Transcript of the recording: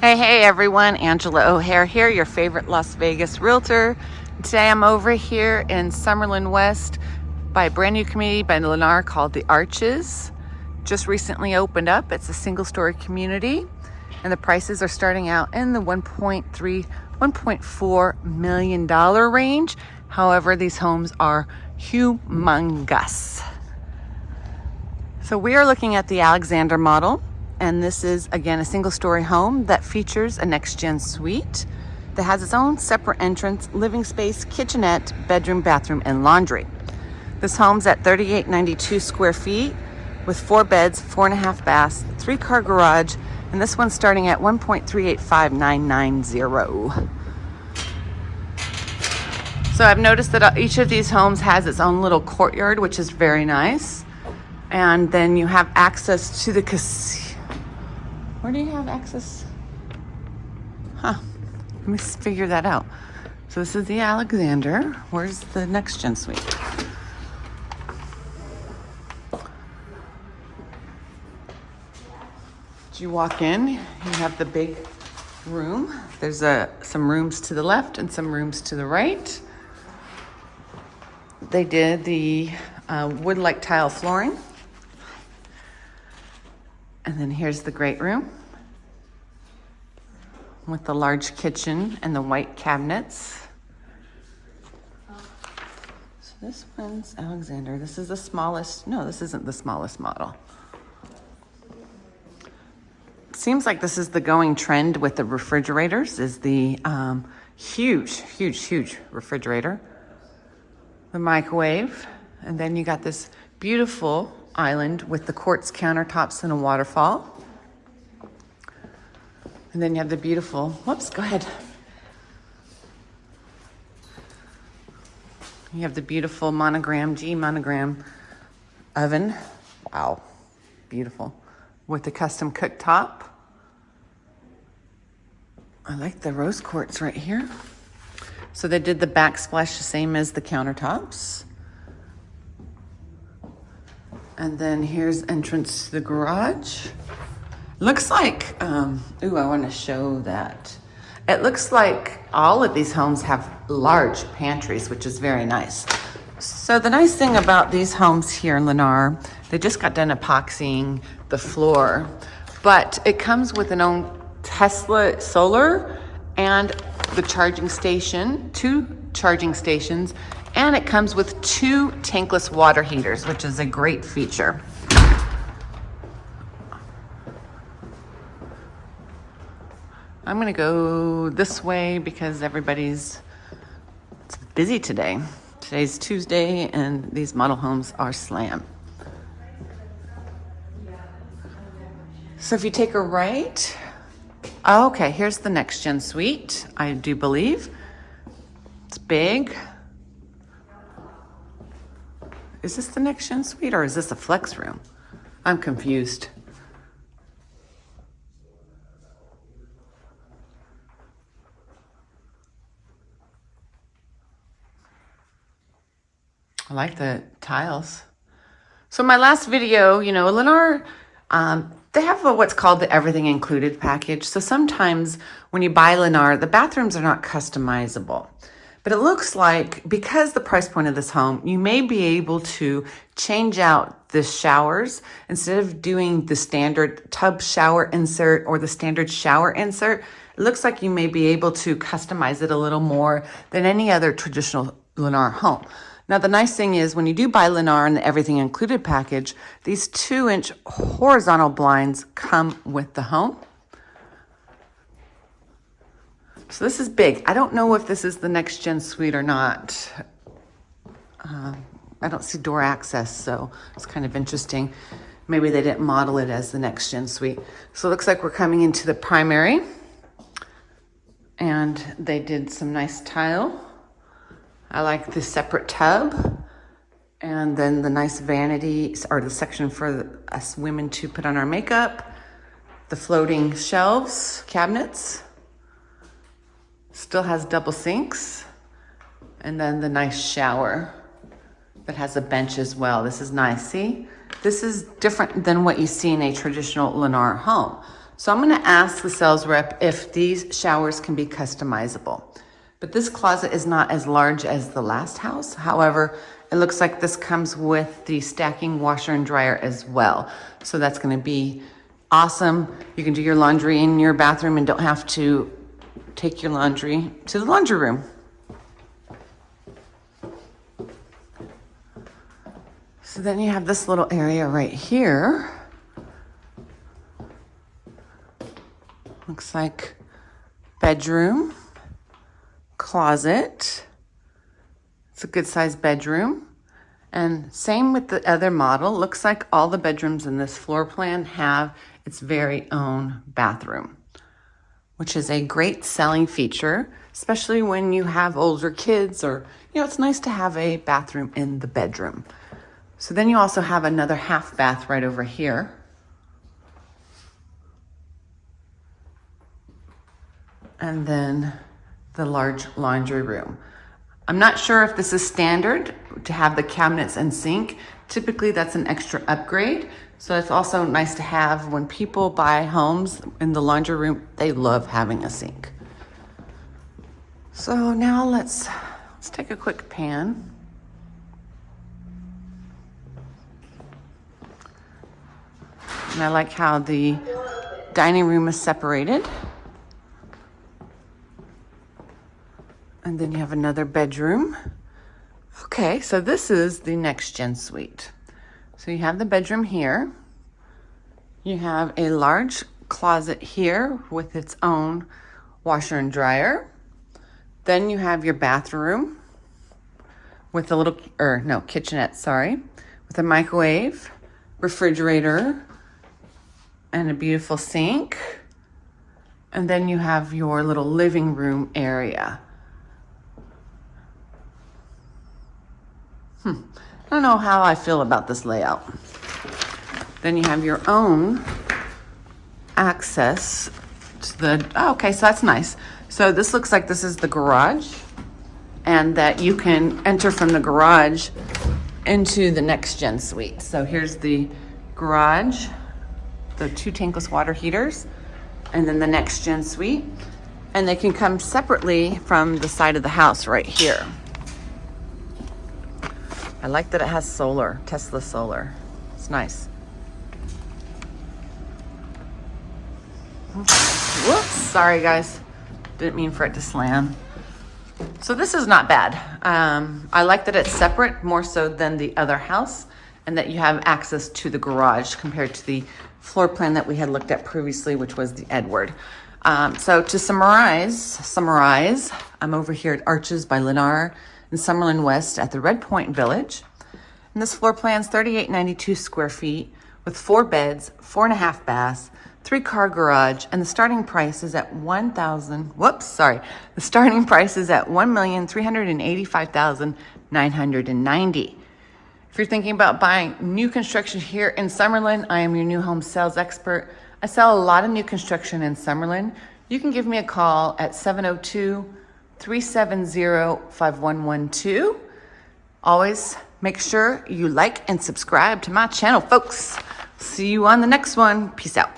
Hey, hey everyone, Angela O'Hare here, your favorite Las Vegas realtor. Today I'm over here in Summerlin West by a brand new community by Lennar called The Arches. Just recently opened up. It's a single story community and the prices are starting out in the 1.3, 1.4 million dollar range. However, these homes are humongous. So we are looking at the Alexander model and this is again a single story home that features a next gen suite that has its own separate entrance, living space, kitchenette, bedroom, bathroom, and laundry. This home's at 3892 square feet with four beds, four and a half baths, three car garage, and this one's starting at 1.385990. So I've noticed that uh, each of these homes has its own little courtyard, which is very nice. And then you have access to the casita where do you have access? Huh. Let me figure that out. So this is the Alexander. Where's the next gen suite? you walk in, you have the big room. There's a, some rooms to the left and some rooms to the right. They did the uh, wood-like tile flooring. And then here's the great room with the large kitchen and the white cabinets. So this one's Alexander. This is the smallest. No, this isn't the smallest model. Seems like this is the going trend with the refrigerators is the um, huge, huge, huge refrigerator. The microwave. And then you got this beautiful island with the quartz countertops and a waterfall. And then you have the beautiful, whoops, go ahead. You have the beautiful monogram, G monogram oven. Wow, beautiful. With the custom cooktop. I like the rose quartz right here. So they did the backsplash the same as the countertops. And then here's entrance to the garage. Looks like, um, ooh, I want to show that. It looks like all of these homes have large pantries, which is very nice. So the nice thing about these homes here in Lennar, they just got done epoxying the floor, but it comes with an own Tesla solar and the charging station, two charging stations, and it comes with two tankless water heaters, which is a great feature. I'm gonna go this way because everybody's busy today. Today's Tuesday and these model homes are slam. So if you take a right, okay, here's the next gen suite, I do believe. It's big. Is this the next gen suite or is this a flex room? I'm confused. I like the tiles. So my last video, you know, Lennar, um, they have a, what's called the everything included package. So sometimes when you buy Lennar, the bathrooms are not customizable. But it looks like because the price point of this home, you may be able to change out the showers instead of doing the standard tub shower insert or the standard shower insert. It looks like you may be able to customize it a little more than any other traditional Lennar home. Now, the nice thing is when you do buy Lennar and the everything included package, these two inch horizontal blinds come with the home. So this is big. I don't know if this is the next gen suite or not. Uh, I don't see door access, so it's kind of interesting. Maybe they didn't model it as the next gen suite. So it looks like we're coming into the primary and they did some nice tile. I like the separate tub and then the nice vanity or the section for us women to put on our makeup, the floating shelves, cabinets, Still has double sinks. And then the nice shower that has a bench as well. This is nice. See, this is different than what you see in a traditional Lennar home. So I'm gonna ask the sales rep if these showers can be customizable. But this closet is not as large as the last house. However, it looks like this comes with the stacking washer and dryer as well. So that's gonna be awesome. You can do your laundry in your bathroom and don't have to take your laundry to the laundry room. So then you have this little area right here. Looks like bedroom, closet. It's a good sized bedroom. And same with the other model. Looks like all the bedrooms in this floor plan have its very own bathroom, which is a great selling feature, especially when you have older kids or, you know, it's nice to have a bathroom in the bedroom. So then you also have another half bath right over here. And then the large laundry room. I'm not sure if this is standard to have the cabinets and sink. Typically that's an extra upgrade. So it's also nice to have when people buy homes in the laundry room, they love having a sink. So now let's, let's take a quick pan. And I like how the dining room is separated. And then you have another bedroom. Okay, so this is the next gen suite. So you have the bedroom here. You have a large closet here with its own washer and dryer. Then you have your bathroom with a little, or no, kitchenette, sorry, with a microwave, refrigerator, and a beautiful sink. And then you have your little living room area. Hmm. I don't know how I feel about this layout. Then you have your own access to the, oh, okay, so that's nice. So this looks like this is the garage and that you can enter from the garage into the next gen suite. So here's the garage the two tankless water heaters, and then the next gen suite. And they can come separately from the side of the house right here. I like that it has solar, Tesla solar. It's nice. Whoops, sorry guys. Didn't mean for it to slam. So this is not bad. Um, I like that it's separate more so than the other house and that you have access to the garage compared to the floor plan that we had looked at previously, which was the Edward. Um, so to summarize, summarize, I'm over here at Arches by Lennar in Summerlin West at the Red Point Village. And this floor plan is 3892 square feet with four beds, four and a half baths, three car garage, and the starting price is at 1,000, whoops, sorry. The starting price is at 1,385,990. If you're thinking about buying new construction here in Summerlin, I am your new home sales expert. I sell a lot of new construction in Summerlin. You can give me a call at 702 370 5112. Always make sure you like and subscribe to my channel, folks. See you on the next one. Peace out.